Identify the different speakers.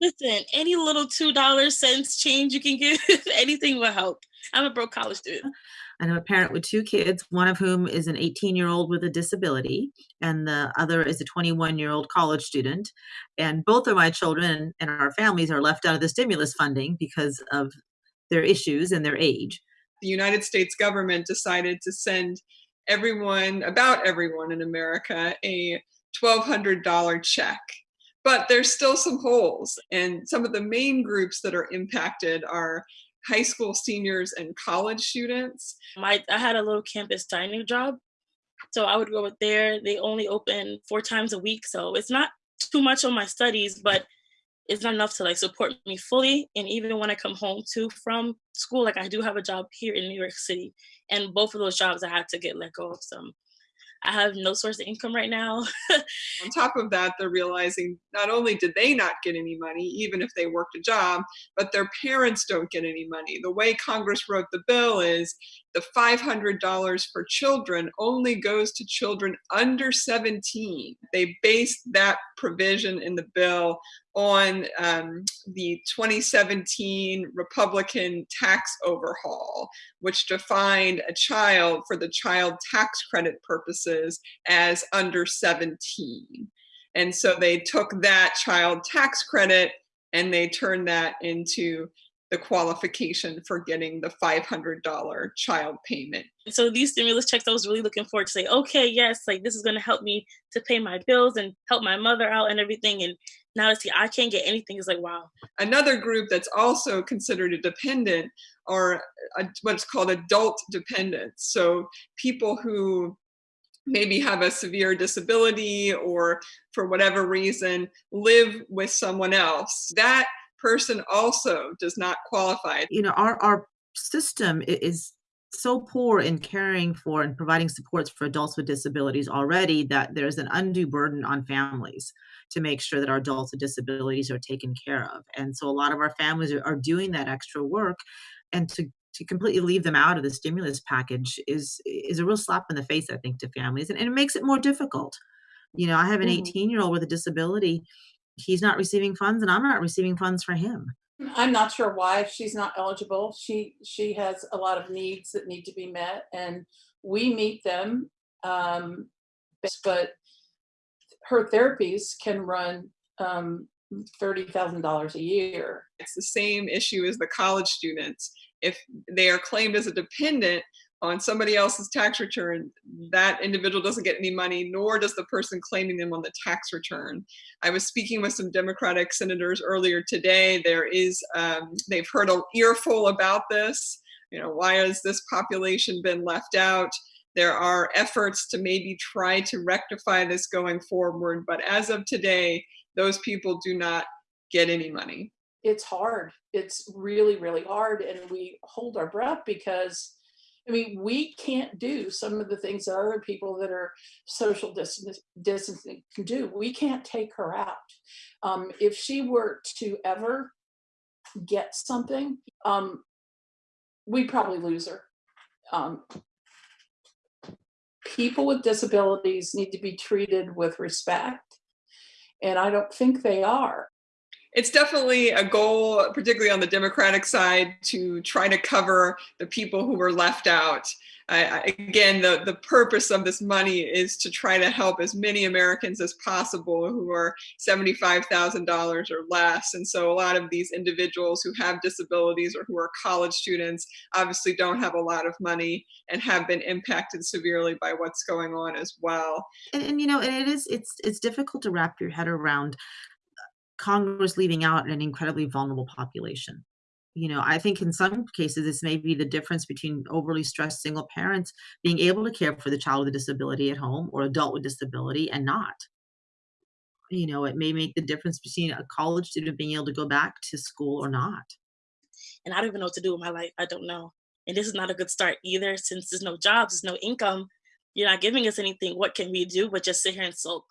Speaker 1: Listen, any little $2 cents change you can give, anything will help. I'm a broke college student.
Speaker 2: And I'm a parent with 2 kids, one of whom is an eighteen-year-old with a disability, and the other is a twenty-one-year-old college student, and both of my children and our families are left out of the stimulus funding because of their issues and their age.
Speaker 3: The United States government decided to send everyone about everyone in America a $1,200 check. But there's still some holes, and some of the main groups that are impacted are high school seniors and college students.
Speaker 1: My I had a little campus dining job, so I would go there. They only open 4 times a week, so it's not too much on my studies, but it's not enough to, like, support me fully, and even when I come home to from school, like, I do have a job here in New York City, and both of those jobs I had to get let go of some. I have no source of income right now.
Speaker 3: On top of that, they're realizing not only did they not get any money, even if they worked a job, but their parents don't get any money. The way Congress wrote the bill is the $500 for children only goes to children under 17. They based that provision in the bill on um, the 2017 Republican tax overhaul, which defined a child for the child tax credit purposes as under 17. And so they took that child tax credit and they turned that into the qualification for getting the $500 child payment.
Speaker 1: So these stimulus checks, I was really looking forward to say, okay, yes, like this is gonna help me to pay my bills and help my mother out and everything. And now see I can't get anything, it's like, wow.
Speaker 3: Another group that's also considered a dependent are uh, what's called adult dependents. So people who maybe have a severe disability or for whatever reason live with someone else. That person also does not qualify.
Speaker 2: You know, our our system is so poor in caring for and providing supports for adults with disabilities already that there's an undue burden on families to make sure that our adults with disabilities are taken care of. And so a lot of our families are are doing that extra work, and to to completely leave them out of the stimulus package is is a real slap in the face, I think, to families, and and it makes it more difficult. You know, I have an
Speaker 4: Mhm.
Speaker 2: eighteen-year-old with a disability. He's not receiving funds, and I'm not receiving funds for him.
Speaker 4: I'm not sure why she's not eligible. She she has a lot of needs that need to be met, and we meet them, um, but her therapies can run, um, $30,000 a year.
Speaker 3: It's the same issue as the college students. If they are claimed as a dependent on somebody else's tax return, that individual doesn't get any money, nor does the person claiming them on the tax return. I was speaking with some Democratic senators earlier today. There is, um, they've heard an earful about this. You know, why has this population been left out? There are efforts to maybe try to rectify this going forward, but as of today, those people do not get any money.
Speaker 4: It's hard. It's really, really hard, and we hold our breath because, I mean, we can't do some of the things that other people that are social distance distancing can do. We can't take her out. Um, if she were to ever get something, um, we'd probably lose her. Um people with disabilities need to be treated with respect, and I don't think they are.
Speaker 3: It's definitely a goal, particularly on the Democratic side, to try to cover the people who were left out. Again, the the purpose of this money is to try to help as many Americans as possible who are $75,000 or less, and so a lot of these individuals who have disabilities or who are college students obviously don't have a lot of money and have been impacted severely by what's going on as well.
Speaker 2: And and, you know, it is it's it's difficult to wrap your head around, Congress leaving out an incredibly vulnerable population. You know, I think in some cases, this may be the difference between overly stressed single parents being able to care for the child with a disability at home or adult with disability and not. You know, it may make the difference between a college student being able to go back to school or not.
Speaker 1: And I don't even know what to do with my life, I don't know. And this is not a good start either since there's no jobs, there's no income. You're not giving us anything, what can we do but just sit here and sulk?